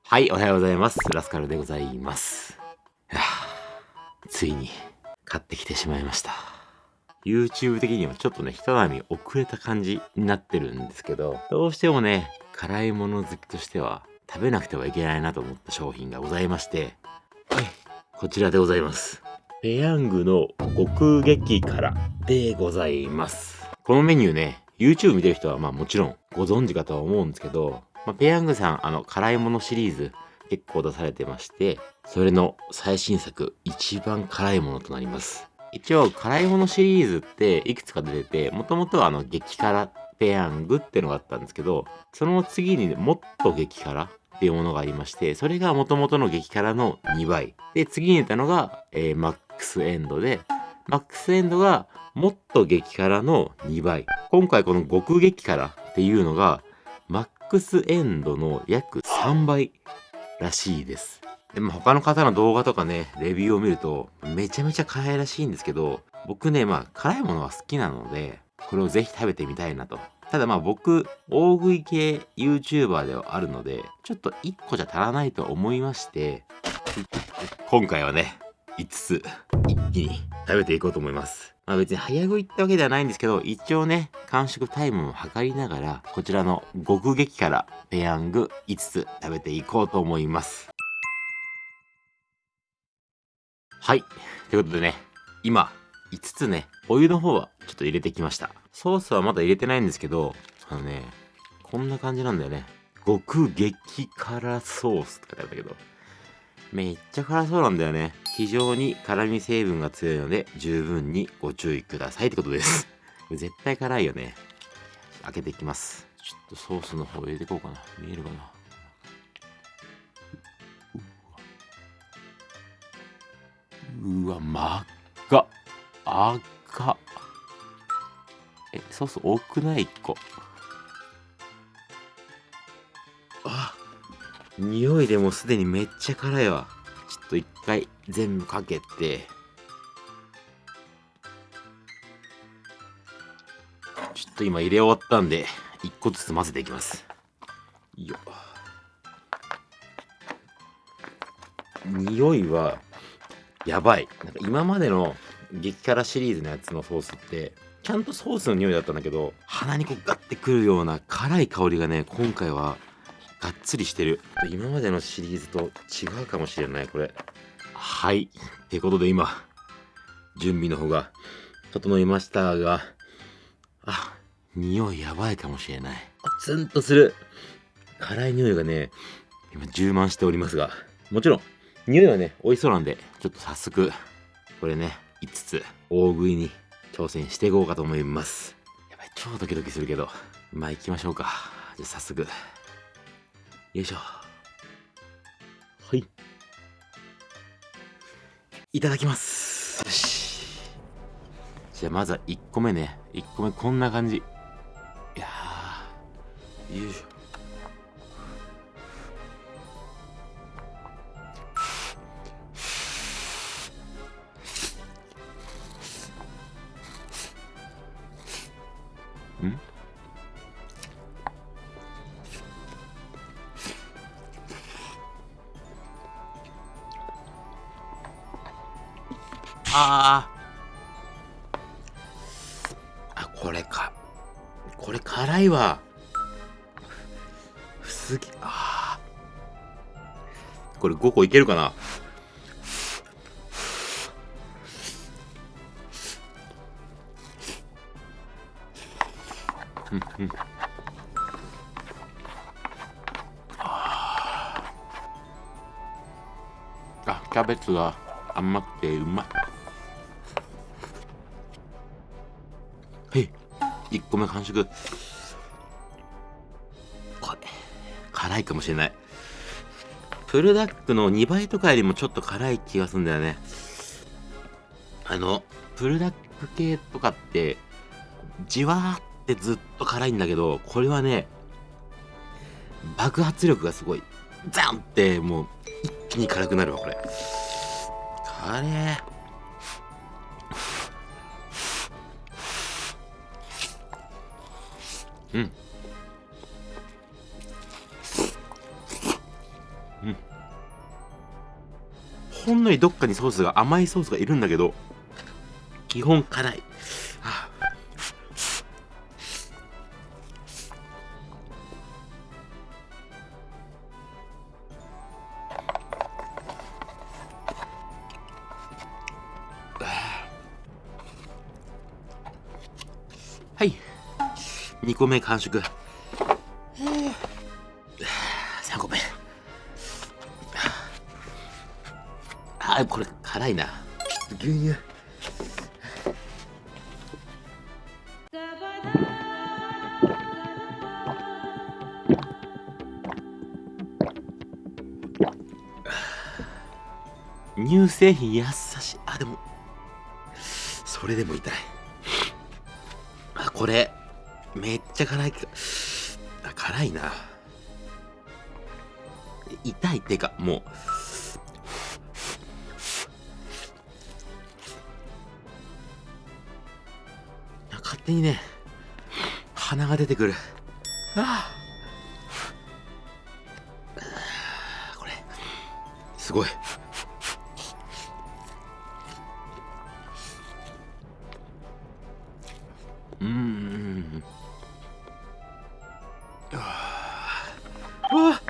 はい、おはようございます。ラスカルでございます。いやついに買ってきてしまいました。YouTube 的にはちょっとね、一波遅れた感じになってるんですけど、どうしてもね、辛いもの好きとしては食べなくてはいけないなと思った商品がございまして、はい、こちらでございます。ペヤングの極激辛でございます。このメニューね、YouTube 見てる人はまあもちろんご存知かとは思うんですけど、まあ、ペヤングさん、あの、辛いものシリーズ結構出されてまして、それの最新作、一番辛いものとなります。一応、辛いものシリーズっていくつか出てて、もともとはあの、激辛ペヤングってのがあったんですけど、その次にもっと激辛っていうものがありまして、それが元々の激辛の2倍。で、次に出たのが、えー、マックスエンドで、マックスエンドがもっと激辛の2倍。今回この極激辛っていうのが、ックスエンドの約3倍らしいです。でも他の方の動画とかね、レビューを見ると、めちゃめちゃ辛いらしいんですけど、僕ね、まあ辛いものは好きなので、これをぜひ食べてみたいなと。ただまあ僕、大食い系 YouTuber ではあるので、ちょっと1個じゃ足らないと思いまして、今回はね、5つ一気に食べていこうと思います。まあ別に早食いってわけではないんですけど、一応ね、完食タイムも測りながら、こちらの極激辛ペヤング5つ食べていこうと思います。はい。ということでね、今、5つね、お湯の方はちょっと入れてきました。ソースはまだ入れてないんですけど、あのね、こんな感じなんだよね。極激辛ソースって書いてあったけど、めっちゃ辛そうなんだよね。非常に辛味成分が強いので、十分にご注意くださいってことです。絶対辛いよね。開けていきます。ちょっとソースの方入れていこうかな。見えるかな。うわ、真っ赤。赤。え、ソース多くない ?1 個。あ匂いでもすでにめっちゃ辛いわ。と一回全部かけて、ちょっと今入れ終わったんで、一個ずつ混ぜていきます。よ匂いは、やばい。なんか今までの激辛シリーズのやつのソースって、ちゃんとソースの匂いだったんだけど、鼻にこうガッてくるような辛い香りがね、今回はがっつりしてる。今までのシリーズと違うかもしれない、これ。はい。ってことで今、準備の方が整いましたが、あ、匂いやばいかもしれない。ツンとする。辛い匂いがね、今充満しておりますが、もちろん、匂いはね、美味しそうなんで、ちょっと早速、これね、5つ、大食いに挑戦していこうかと思います。やばい、超ドキドキするけど、まあ行きましょうか。じゃあ早速。よいしょ。はい。いただきます。よし。じゃあまずは1個目ね。1個目こんな感じ。いやよいしょ。ああこれか。これ辛いわ。すげあこれ5個いけるかな？うんうん。あキャベツが甘くてうまい。1個目完食これ辛いかもしれない。プルダックの2倍とかよりもちょっと辛い気がするんだよね。あのプルダック系とかってじわーってずっと辛いんだけどこれはね爆発力がすごい。ザンってもう一気に辛くなるわこれ。辛えうん。うん。ほんのりどっかにソースが甘いソースがいるんだけど、基本辛い。あ2個目完食。3個目。あこれ辛いな。牛乳。乳製品優しい。あでも。それでも痛い。あこれめっちゃ辛いあ辛いな。痛いってかもう。勝手にね鼻が出てくる。ああ。これすごい。わ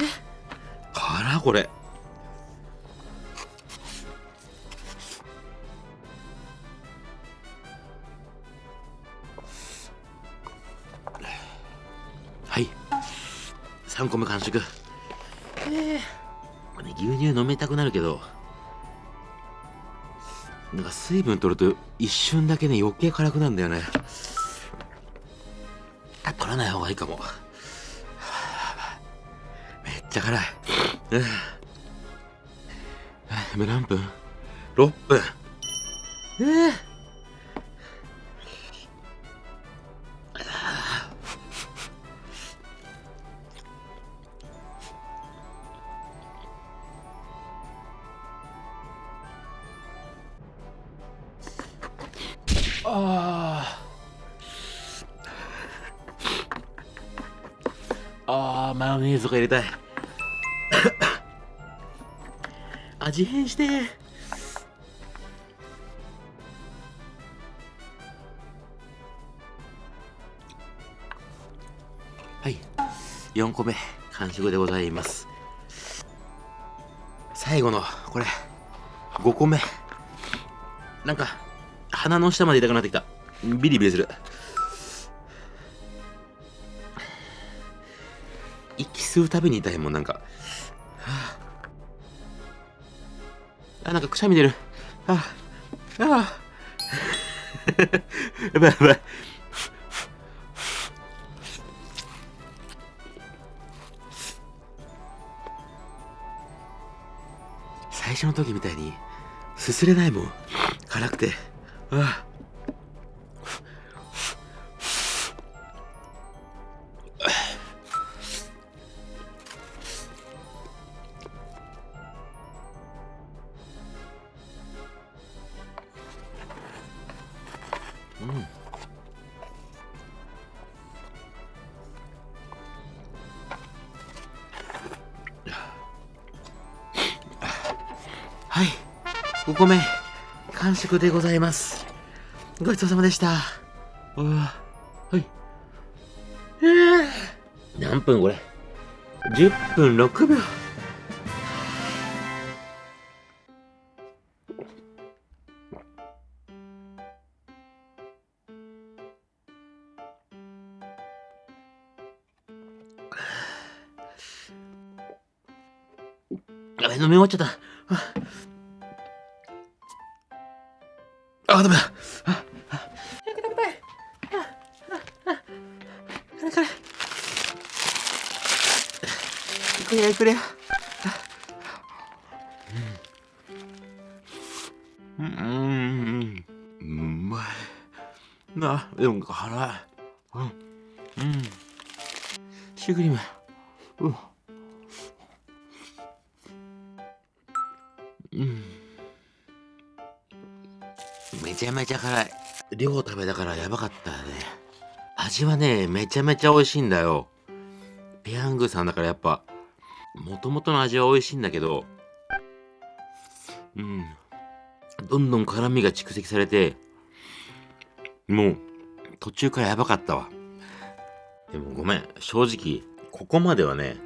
え？辛これ。はい。3個目完食。えー、これ、ね、牛乳飲みたくなるけどなんか水分取ると一瞬だけね余計辛くなるんだよね。あ取らない方がいいかも。めっちゃ辛い。今何分 ?6 分。えーマヨネーズとか入れたい。味変して。はい。4個目完食でございます。最後のこれ5個目。なんか鼻の下まで痛くなってきた。ビリビリする。吸うたびに痛いもんなんか、はあ、あなんかくしゃみ出る。あ。ああ。やばいやばい。最初の時みたいにすすれないもん。辛くて。あ。うはい。5個目完食でございます。ごちそうさまでした。うわ。はい。えー、何分これ？10分6秒。やべ、飲み終わっちゃった。あ、ダメだ。あ、あ、早く食べたい。あ、あ、あ、辛い辛い。いくれいくれ。うん。うん。うまい。な、でも辛い。うん。うん。シュークリーム。うん。うんめちゃめちゃ辛い量食べたからやばかったね味はねめちゃめちゃ美味しいんだよペヤングさんだからやっぱもともとの味は美味しいんだけど、うん。どんどん辛みが蓄積されて、もう、途中からやばかったわ。でもごめん、正直、ここまではね、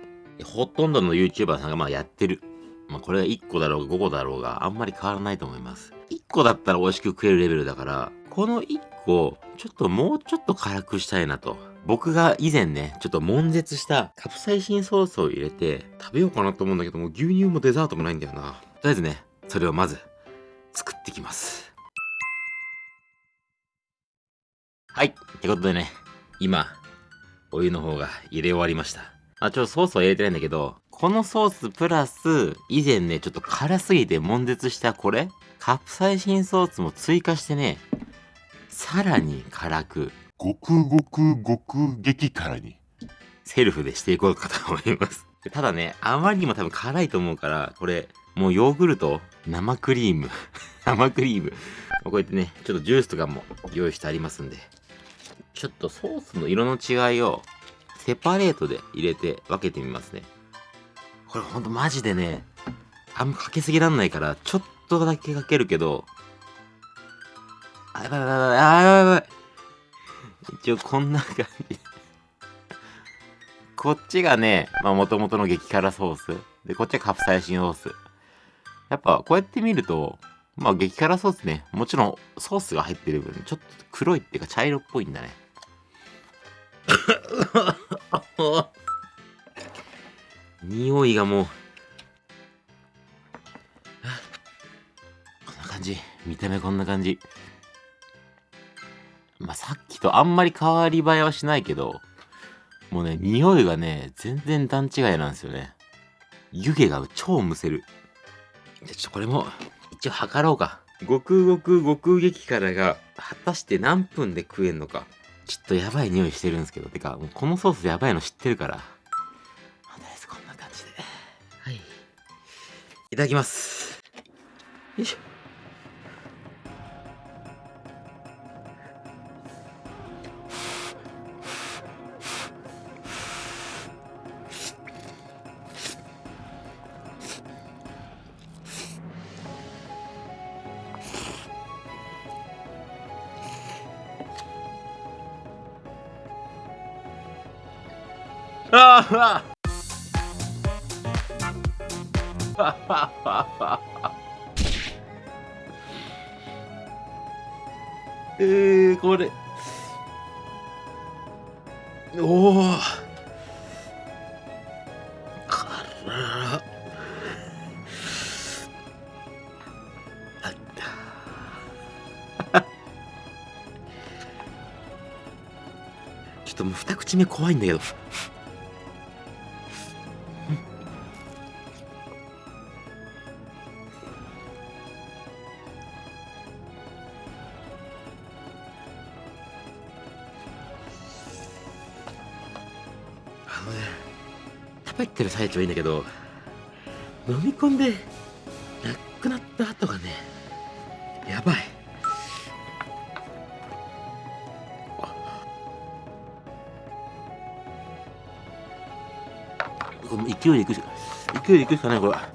ほとんどの YouTuber さんがまあやってる。まあこれが1個だろうが5個だろうがあんまり変わらないと思います。1個だったら美味しく食えるレベルだから、この1個、ちょっともうちょっと辛くしたいなと。僕が以前ね、ちょっと悶絶したカプサイシンソースを入れて食べようかなと思うんだけども、牛乳もデザートもないんだよな。とりあえずね、それをまず作ってきます。はい。ってことでね、今、お湯の方が入れ終わりました。あ、ちょっとソースは入れてないんだけど、このソースプラス、以前ね、ちょっと辛すぎて悶絶したこれカプサイシンソースも追加してね、さらに辛く、ごくごくごく激辛に。セルフでしていこうかと思います。ただね、あまりにも多分辛いと思うから、これ、もうヨーグルト、生クリーム、生クリーム。こうやってね、ちょっとジュースとかも用意してありますんで、ちょっとソースの色の違いをセパレートで入れて分けてみますね。これほんとマジでね、あんまかけすぎらんないから、ちょっとだけかけるけど、あ、やばいやばいやばい、あ、やばいやばい。一応こんな感じ。こっちがね、まあ元々の激辛ソース。で、こっちはカプサイシンソース。やっぱこうやって見ると、まあ激辛ソースね、もちろんソースが入ってる分、ちょっと黒いっていうか茶色っぽいんだね。匂いがもう、こんな感じ。見た目こんな感じ。まあ、さっきとあんまり変わり映えはしないけど、もうね、匂いがね、全然段違いなんですよね。湯気が超むせる。じゃ、ちょっとこれも、一応測ろうか。極極極激辛が、果たして何分で食えんのか。ちょっとやばい匂いしてるんですけど。てか、もうこのソースやばいの知ってるから。いただきます。よいしょ。ああ えー、これ。おおから。あった。ちょっともう二口目怖いんだけど。喋ってる最中はいいんだけど飲み込んでなくなった後がねやばい。勢いでいくしか勢いでいくしかないこれ。は